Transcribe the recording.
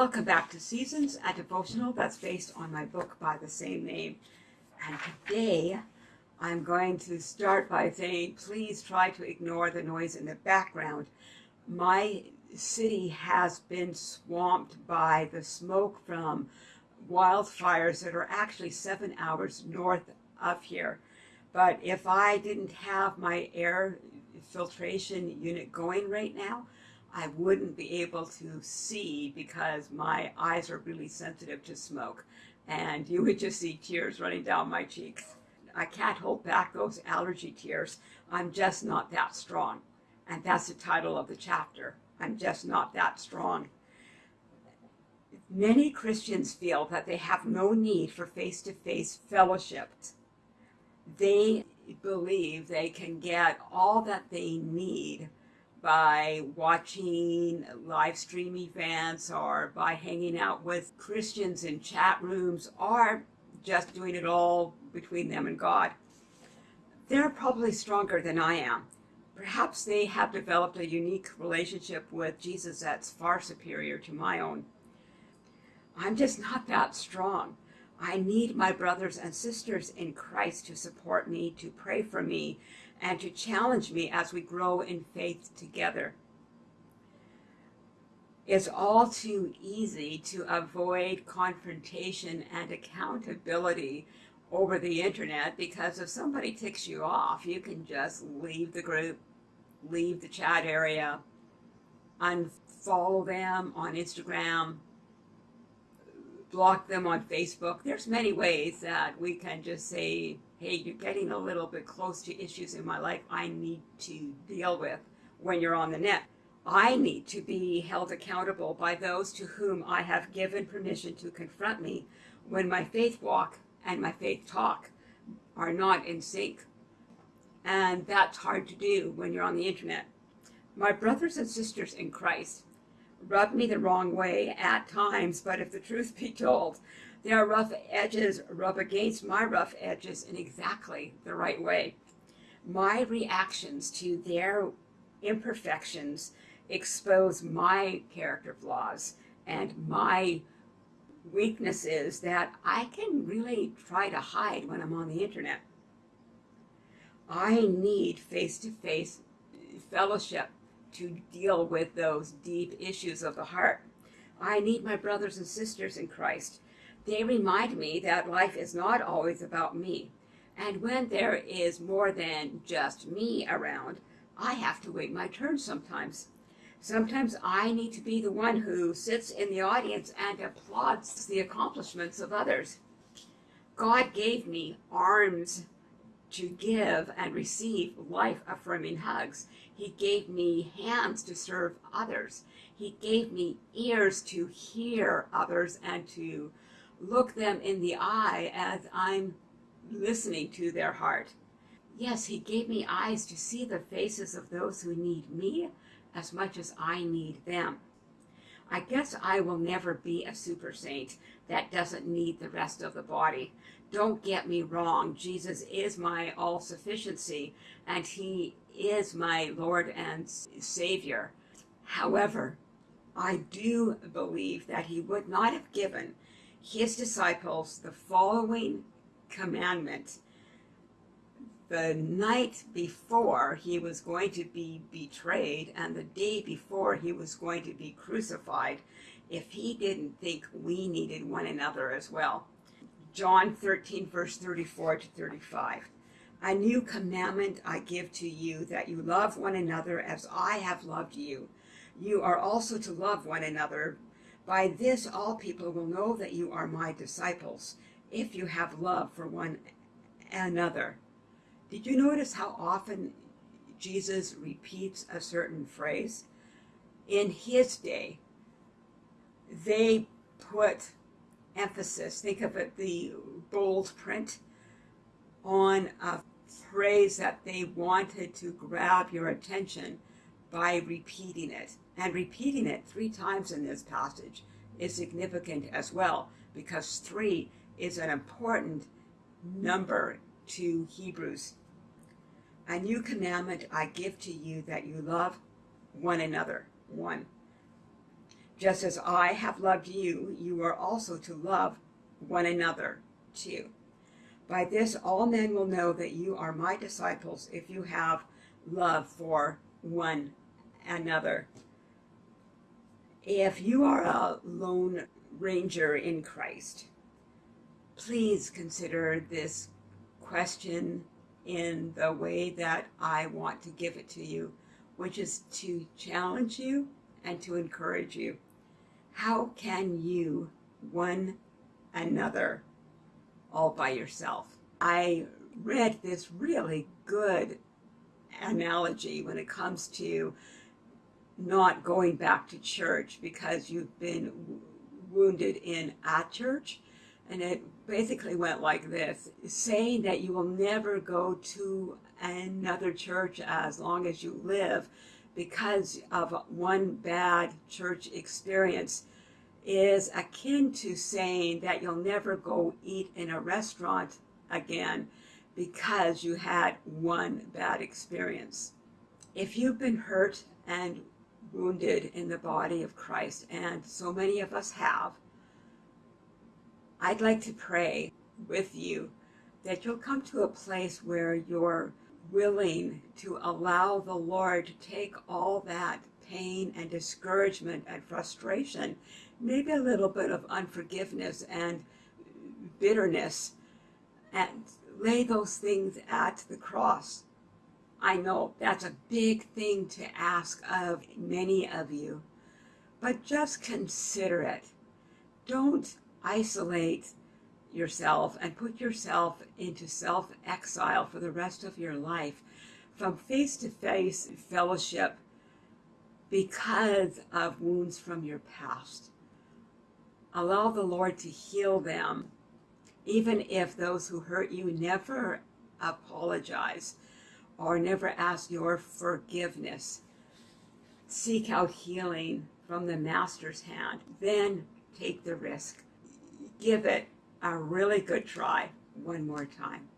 Welcome back to Seasons, a devotional that's based on my book by the same name. And today I'm going to start by saying, please try to ignore the noise in the background. My city has been swamped by the smoke from wildfires that are actually seven hours north of here. But if I didn't have my air filtration unit going right now, I wouldn't be able to see because my eyes are really sensitive to smoke and you would just see tears running down my cheeks. I can't hold back those allergy tears. I'm just not that strong. And that's the title of the chapter. I'm just not that strong. Many Christians feel that they have no need for face-to-face -face fellowship. They believe they can get all that they need by watching live stream events or by hanging out with Christians in chat rooms or just doing it all between them and God. They're probably stronger than I am. Perhaps they have developed a unique relationship with Jesus that's far superior to my own. I'm just not that strong. I need my brothers and sisters in Christ to support me, to pray for me, and to challenge me as we grow in faith together. It's all too easy to avoid confrontation and accountability over the internet because if somebody ticks you off, you can just leave the group, leave the chat area, unfollow them on Instagram, block them on Facebook. There's many ways that we can just say, hey, you're getting a little bit close to issues in my life I need to deal with when you're on the net. I need to be held accountable by those to whom I have given permission to confront me when my faith walk and my faith talk are not in sync. And that's hard to do when you're on the internet. My brothers and sisters in Christ rub me the wrong way at times, but if the truth be told, their rough edges rub against my rough edges in exactly the right way. My reactions to their imperfections expose my character flaws and my weaknesses that I can really try to hide when I'm on the internet. I need face-to-face -face fellowship to deal with those deep issues of the heart. I need my brothers and sisters in Christ. They remind me that life is not always about me. And when there is more than just me around, I have to wait my turn sometimes. Sometimes I need to be the one who sits in the audience and applauds the accomplishments of others. God gave me arms to give and receive life-affirming hugs. He gave me hands to serve others. He gave me ears to hear others and to look them in the eye as I'm listening to their heart. Yes, he gave me eyes to see the faces of those who need me as much as I need them. I guess I will never be a super saint that doesn't need the rest of the body. Don't get me wrong, Jesus is my all-sufficiency and he is my Lord and Savior. However, I do believe that he would not have given his disciples the following commandment the night before he was going to be betrayed and the day before he was going to be crucified if he didn't think we needed one another as well. John 13 verse 34 to 35. A new commandment I give to you, that you love one another as I have loved you. You are also to love one another. By this all people will know that you are my disciples, if you have love for one another. Did you notice how often Jesus repeats a certain phrase? In his day, they put emphasis, think of it, the bold print, on a phrase that they wanted to grab your attention by repeating it. And repeating it three times in this passage is significant as well, because three is an important number to Hebrews. A new commandment I give to you that you love one another. One. Just as I have loved you, you are also to love one another too. By this, all men will know that you are my disciples if you have love for one another. If you are a lone ranger in Christ, please consider this question in the way that I want to give it to you, which is to challenge you and to encourage you. How can you, one another, all by yourself? I read this really good analogy when it comes to not going back to church because you've been wounded in a church. And it basically went like this saying that you will never go to another church as long as you live because of one bad church experience is akin to saying that you'll never go eat in a restaurant again because you had one bad experience. If you've been hurt and wounded in the body of Christ, and so many of us have, I'd like to pray with you that you'll come to a place where you're willing to allow the Lord to take all that pain and discouragement and frustration, maybe a little bit of unforgiveness and bitterness, and lay those things at the cross. I know that's a big thing to ask of many of you, but just consider it. Don't isolate yourself and put yourself into self exile for the rest of your life from face to face fellowship because of wounds from your past. Allow the Lord to heal them, even if those who hurt you never apologize or never ask your forgiveness. Seek out healing from the Master's hand, then take the risk give it a really good try one more time.